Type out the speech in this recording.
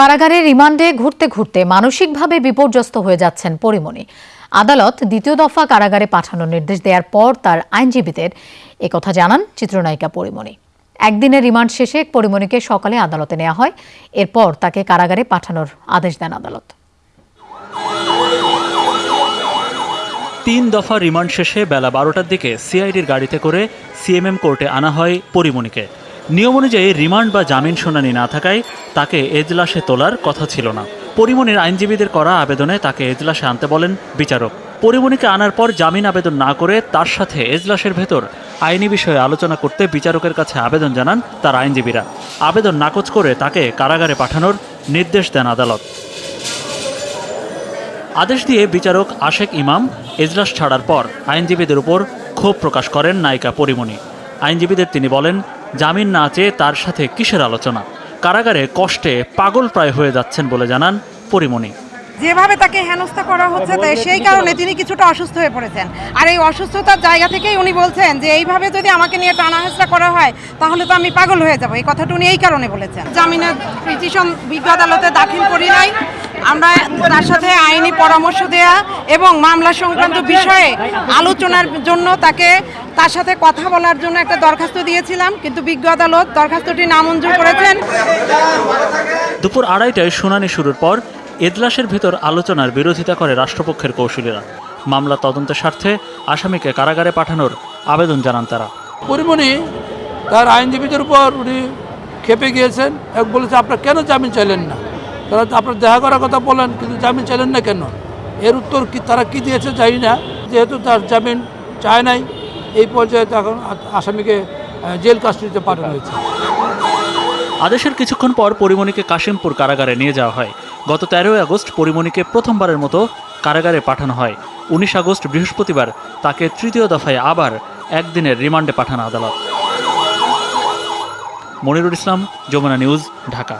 কারাগারে রিমান্ডে ঘুরতে ঘুরতে মানসিকভাবে বিপর্যস্ত হয়ে যাচ্ছেন পরিমণি। আদালত দ্বিতীয় দফা কারাগারে পাঠানোর নির্দেশ দেওয়ার পর তার আইনজীবীদের একথা জানান চিত্রনায়িকা পরিমণি। একদিনের রিমান্ড শেষে পরিমণিকে সকালে আদালতে নেওয়া হয়। এরপর তাকে কারাগারে পাঠানোর আদেশ দেন আদালত। তিন দফা রিমান্ড শেষে বেলা বারোটার দিকে সিআইডির গাড়িতে করে সিএমএম কোর্টে আনা হয় পরিমণিকে। নিয়ম অনুযায়ী রিমান্ড বা জামিন শুনানি না থাকায় তাকে এজলাসে তোলার কথা ছিল না। পরিমণির আইনজীবীদের করা আবেদনে তাকে এজলাসে আনতে বলেন বিচারক। পরিমণিকে আনার পর জামিন আবেদন না করে তার সাথে এজলাসের ভেতর আইনি বিষয়ে আলোচনা করতে বিচারকের কাছে আবেদন জানান তার আইনজীবীরা। আবেদন নাকচ করে তাকে কারাগারে পাঠানোর নির্দেশ দেন আদালত। আদেশ দিয়ে বিচারক আশেক ইমাম এজলাস ছাড়ার পর আইনজীবীদের উপর ক্ষোভ প্রকাশ করেন নায়িকা পরিমণি আইনজীবীদের তিনি বলেন জামিন না চেয়ে তার সাথে কিসের আলোচনা? কারাগারে কষ্টে পাগল প্রায় হয়ে যাচ্ছেন বলে জানান পরিমণি। যেভাবে তাকে হেনস্থা করা হচ্ছে তাই সেই কারণে তিনি কিছুটা অসুস্থ হয়ে পড়েছেন। আর এই অসুস্থতার জায়গা থেকেই উনি বলছেন যে এইভাবে যদি আমাকে নিয়ে টানা হেঁচড়া করা হয় তাহলে তো আমি পাগল হয়ে যাব। এই কথাটা উনি এই কারণে বলেছেন। জামিনের পিটিশন বিজ্ঞ আদালতে দাখিল করি নাই। আমরা তার সাথে আইনি পরামর্শ দেয়া এবং মামলা সংক্রান্ত বিষয়ে আলোচনার জন্য তাকে তার সাথে কথা বলার জন্য একটা দরখাস্ত দিয়েছিলাম কিন্তু বিজ্ঞ আদালত দরখাস্তটি নামঞ্জুর করেছেন। দুপুর আড়াইটায় শুনানি শুরুর পর এজলাসের ভেতর আলোচনার বিরোধিতা করে রাষ্ট্রপক্ষের কৌশলীরা। মামলা তদন্তের স্বার্থে আসামিকে কারাগারে পাঠানোর আবেদন জানান তারা। পরিমণি তার আইনজীবীদের উপর উনি খেপে গিয়েছেন। এক বলেছে আপনার কেন জামিন চাইলেন না? তারা তো আপনার দেখা করার কথা বলেন কিন্তু জামিন চাইলেন না কেন? এর উত্তর কি তারা কি দিয়েছে জানি না। যেহেতু তার জামিন চায় নাই এই পর্যায়ে তখন আ- আসামিকে জেল কাস্টডিতে পাঠানো হয়েছে। আদেশের কিছুক্ষণ পর পরিমণিকে কাশিমপুর কারাগারে নিয়ে যাওয়া হয়। গত তেরোই আগস্ট পরিমণিকে প্রথমবারের মতো কারাগারে পাঠানো হয়। উনিশ আগস্ট বৃহস্পতিবার তাকে তৃতীয় দফায় আবার একদিনের রিমান্ডে পাঠানো আদালত। মনিরুল ইসলাম, যমুনা নিউজ, ঢাকা।